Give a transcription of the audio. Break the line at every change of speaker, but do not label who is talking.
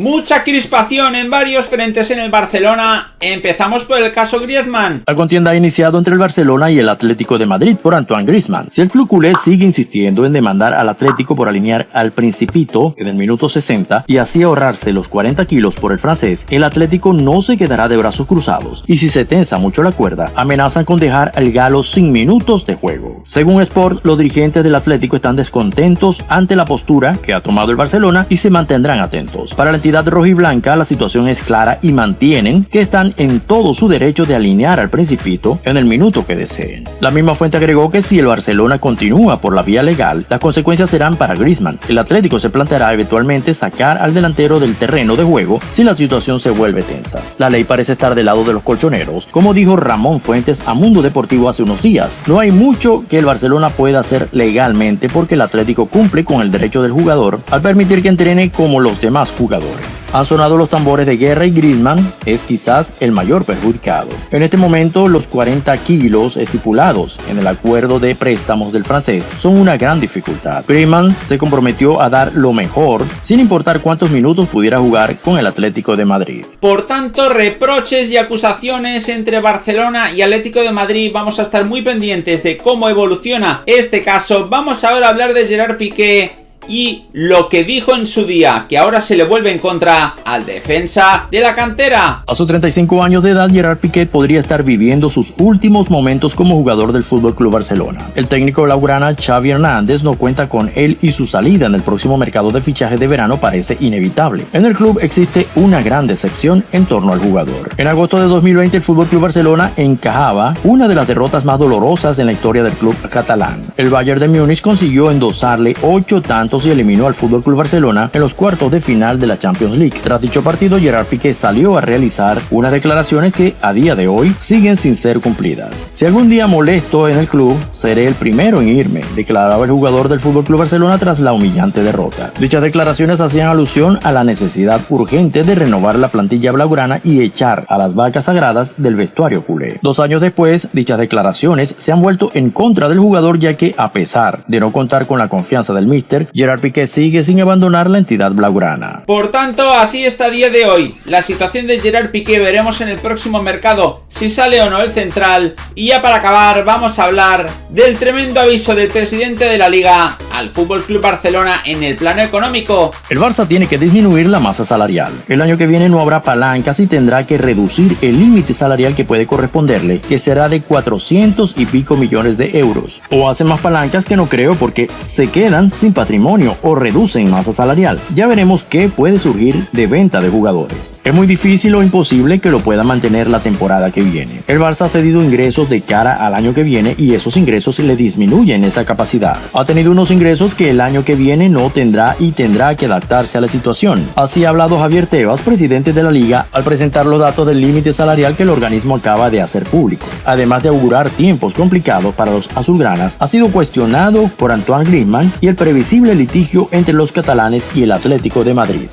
Mucha crispación en varios frentes en el Barcelona. Empezamos por el caso Griezmann.
La contienda ha iniciado entre el Barcelona y el Atlético de Madrid por Antoine Griezmann. Si el club culé sigue insistiendo en demandar al Atlético por alinear al Principito en el minuto 60 y así ahorrarse los 40 kilos por el francés, el Atlético no se quedará de brazos cruzados. Y si se tensa mucho la cuerda, amenazan con dejar al galo sin minutos de juego. Según Sport, los dirigentes del Atlético están descontentos ante la postura que ha tomado el Barcelona y se mantendrán atentos. Para la entidad rojiblanca, la situación es clara y mantienen que están en todo su derecho de alinear al Principito en el minuto que deseen. La misma fuente agregó que si el Barcelona continúa por la vía legal, las consecuencias serán para Griezmann. El Atlético se planteará eventualmente sacar al delantero del terreno de juego si la situación se vuelve tensa. La ley parece estar del lado de los colchoneros, como dijo Ramón Fuentes a Mundo Deportivo hace unos días. No hay mucho que el Barcelona pueda hacer legalmente porque el Atlético cumple con el derecho del jugador al permitir que entrene como los demás jugadores. Han sonado los tambores de guerra y Griezmann es quizás el mayor perjudicado. En este momento, los 40 kilos estipulados en el acuerdo de préstamos del francés son una gran dificultad. Griezmann se comprometió a dar lo mejor, sin importar cuántos minutos pudiera jugar con el Atlético de Madrid.
Por tanto, reproches y acusaciones entre Barcelona y Atlético de Madrid. Vamos a estar muy pendientes de cómo evoluciona este caso. Vamos ahora a hablar de Gerard Piqué y lo que dijo en su día, que ahora se le vuelve en contra al defensa de la cantera.
A sus 35 años de edad, Gerard Piqué podría estar viviendo sus últimos momentos como jugador del Fútbol Club Barcelona. El técnico laurana Xavi Hernández no cuenta con él y su salida en el próximo mercado de fichaje de verano parece inevitable. En el club existe una gran decepción en torno al jugador. En agosto de 2020, el Fútbol Club Barcelona encajaba una de las derrotas más dolorosas en la historia del club catalán. El Bayern de Múnich consiguió endosarle 8 tantos y eliminó al Fútbol Club Barcelona en los cuartos de final de la Champions League. Tras dicho partido, Gerard Piqué salió a realizar unas declaraciones que a día de hoy siguen sin ser cumplidas. Si algún día molesto en el club, seré el primero en irme, declaraba el jugador del Fútbol Club Barcelona tras la humillante derrota. Dichas declaraciones hacían alusión a la necesidad urgente de renovar la plantilla blaugrana y echar a las vacas sagradas del vestuario culé. Dos años después, dichas declaraciones se han vuelto en contra del jugador ya que a pesar de no contar con la confianza del míster, Gerard Piqué sigue sin abandonar la entidad blaugrana.
Por tanto, así está a día de hoy. La situación de Gerard Piqué veremos en el próximo mercado si sale o no el central. Y ya para acabar, vamos a hablar del tremendo aviso del presidente de la liga al Fútbol Club Barcelona en el plano económico.
El Barça tiene que disminuir la masa salarial. El año que viene no habrá palancas y tendrá que reducir el límite salarial que puede corresponderle, que será de 400 y pico millones de euros. O hace más palancas que no creo porque se quedan sin patrimonio o reducen masa salarial. Ya veremos qué puede surgir de venta de jugadores. Es muy difícil o imposible que lo pueda mantener la temporada que viene. El Barça ha cedido ingresos de cara al año que viene y esos ingresos le disminuyen esa capacidad. Ha tenido unos ingresos que el año que viene no tendrá y tendrá que adaptarse a la situación. Así ha hablado Javier Tebas, presidente de la liga, al presentar los datos del límite salarial que el organismo acaba de hacer público. Además de augurar tiempos complicados para los azulgranas, ha sido cuestionado por Antoine Griezmann y el previsible litigio entre los catalanes y el Atlético de Madrid.